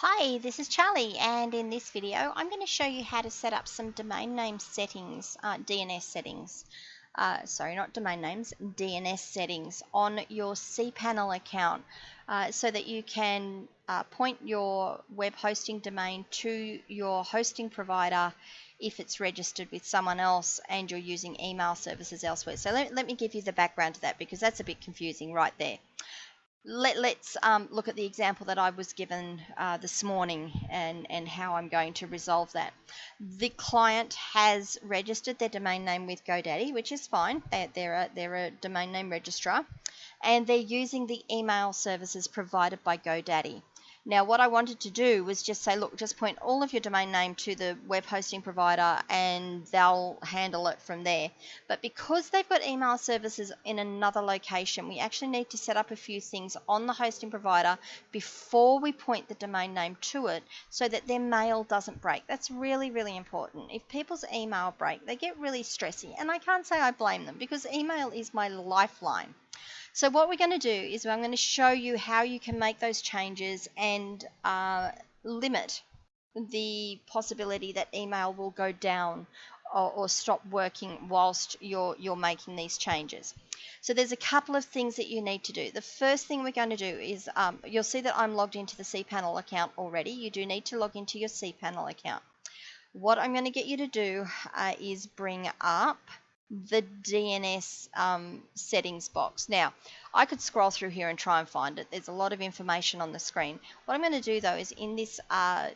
Hi, this is Charlie and in this video I'm going to show you how to set up some domain name settings, uh, DNS settings, uh, sorry not domain names, DNS settings on your cPanel account uh, so that you can uh, point your web hosting domain to your hosting provider if it's registered with someone else and you're using email services elsewhere. So let, let me give you the background to that because that's a bit confusing right there let, us um, look at the example that I was given uh, this morning and, and how I'm going to resolve that. The client has registered their domain name with GoDaddy, which is fine. They're, they're, a, they're a domain name registrar, and they're using the email services provided by GoDaddy. Now what I wanted to do was just say, look, just point all of your domain name to the web hosting provider and they'll handle it from there. But because they've got email services in another location, we actually need to set up a few things on the hosting provider before we point the domain name to it so that their mail doesn't break. That's really, really important. If people's email break, they get really stressy. And I can't say I blame them because email is my lifeline. So what we're going to do is I'm going to show you how you can make those changes and uh, limit the possibility that email will go down or, or, stop working whilst you're, you're making these changes. So there's a couple of things that you need to do. The first thing we're going to do is um, you'll see that I'm logged into the cPanel account already. You do need to log into your cPanel account. What I'm going to get you to do uh, is bring up the DNS um, settings box. Now, I could scroll through here and try and find it. There's a lot of information on the screen. What I'm going to do though is in this uh,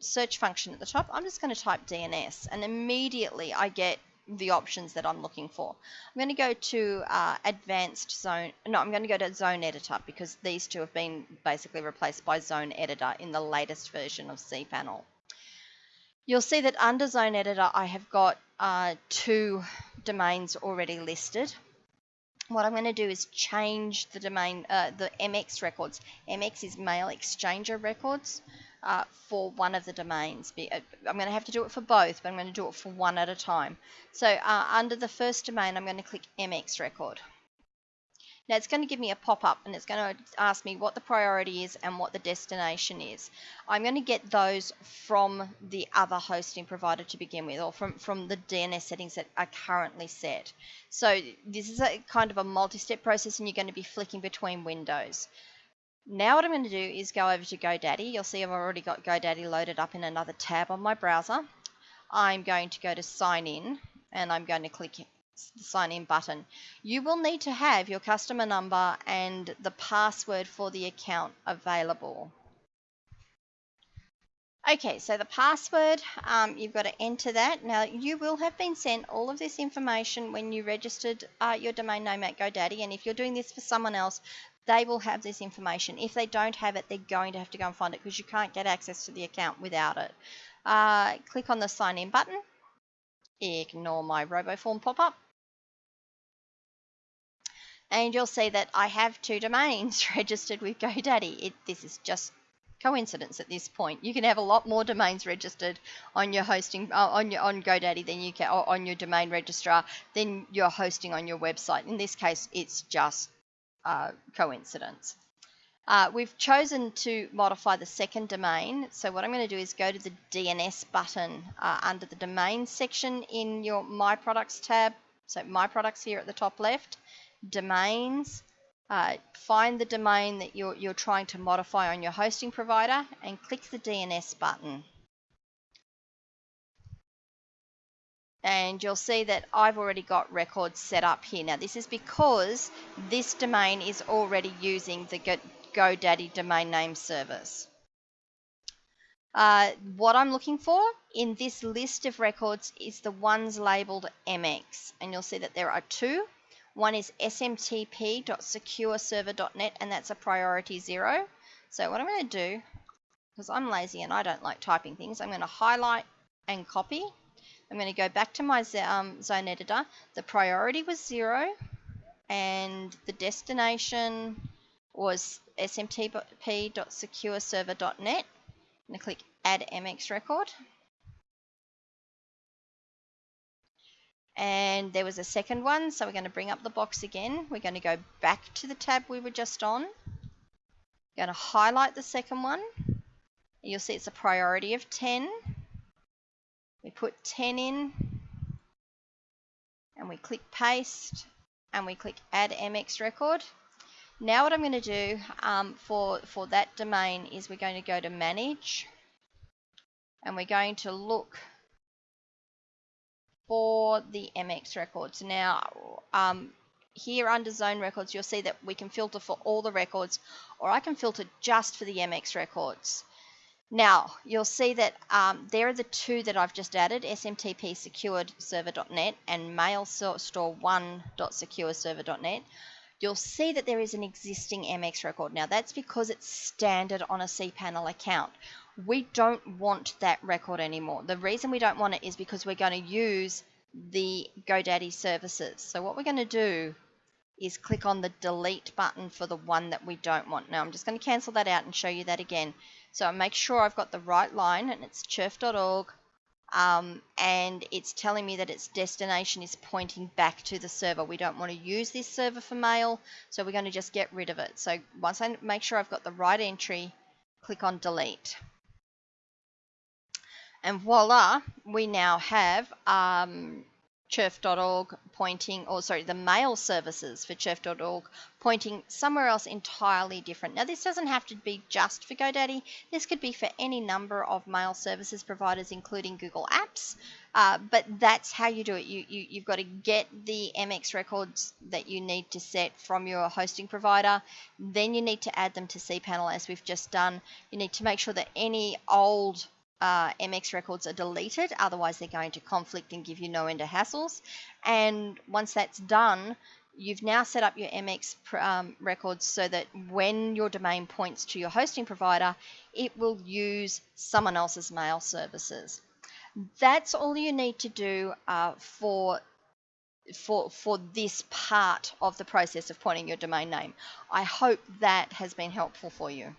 search function at the top, I'm just going to type DNS and immediately I get the options that I'm looking for. I'm going to go to uh, advanced zone, no, I'm going to go to zone editor because these two have been basically replaced by zone editor in the latest version of cPanel. You'll see that under zone editor I have got uh, two domains already listed. What I'm going to do is change the domain, uh, the MX records. MX is mail exchanger records uh, for one of the domains. Uh, I'm going to have to do it for both, but I'm going to do it for one at a time. So uh, under the first domain, I'm going to click MX record. Now it's going to give me a pop-up and it's going to ask me what the priority is and what the destination is. I'm going to get those from the other hosting provider to begin with or from, from the DNS settings that are currently set. So this is a kind of a multi-step process and you're going to be flicking between windows. Now what I'm going to do is go over to GoDaddy. You'll see I've already got GoDaddy loaded up in another tab on my browser. I'm going to go to sign in and I'm going to click sign in button. You will need to have your customer number and the password for the account available. Okay, so the password, um, you've got to enter that. Now, you will have been sent all of this information when you registered uh, your domain name at GoDaddy, and if you're doing this for someone else, they will have this information. If they don't have it, they're going to have to go and find it because you can't get access to the account without it. Uh, click on the sign in button. Ignore my RoboForm pop-up and you'll see that I have two domains registered with GoDaddy. It, this is just coincidence at this point. You can have a lot more domains registered on your hosting uh, on your on GoDaddy than you can on your domain registrar than you're hosting on your website. In this case, it's just uh, coincidence. Uh, we've chosen to modify the second domain. So what I'm going to do is go to the DNS button uh, under the domain section in your My Products tab. So My Products here at the top left domains, uh, find the domain that you're, you're trying to modify on your hosting provider and click the DNS button. And you'll see that I've already got records set up here. Now this is because this domain is already using the GoDaddy domain name service. Uh, what I'm looking for in this list of records is the ones labeled MX. And you'll see that there are two. One is smtp.secureserver.net, and that's a priority zero. So what I'm going to do, because I'm lazy and I don't like typing things, I'm going to highlight and copy. I'm going to go back to my um, zone editor. The priority was zero, and the destination was smtp.secureserver.net. I'm going to click Add MX Record. And there was a second one so we're going to bring up the box again we're going to go back to the tab we were just on we're going to highlight the second one You'll see it's a priority of 10. We put 10 in and we click paste and we click add MX record. Now what I'm going to do um, for, for that domain is we're going to go to manage and we're going to look for the MX records. Now um, here under zone records you'll see that we can filter for all the records or I can filter just for the MX records. Now, you'll see that um, there are the two that I've just added, SMTP secured server.net and mailstore1.secureserver.net. You'll see that there is an existing MX record. Now, that's because it's standard on a cPanel account. We don't want that record anymore. The reason we don't want it is because we're going to use the GoDaddy services. So what we're going to do is click on the delete button for the one that we don't want. Now I'm just going to cancel that out and show you that again. So I make sure I've got the right line and it's churf.org um, and it's telling me that its destination is pointing back to the server. We don't want to use this server for mail, so we're going to just get rid of it. So once I make sure I've got the right entry, click on delete. And voila, we now have um, pointing, or sorry, the mail services for churf.org pointing somewhere else entirely different. Now, this doesn't have to be just for GoDaddy. This could be for any number of mail services providers, including Google Apps. Uh, but that's how you do it. You, you, you've got to get the MX records that you need to set from your hosting provider. Then you need to add them to cPanel as we've just done. You need to make sure that any old uh, MX records are deleted, otherwise they're going to conflict and give you no end of hassles. And once that's done, you've now set up your MX um, records so that when your domain points to your hosting provider, it will use someone else's mail services. That's all you need to do uh, for for for this part of the process of pointing your domain name. I hope that has been helpful for you.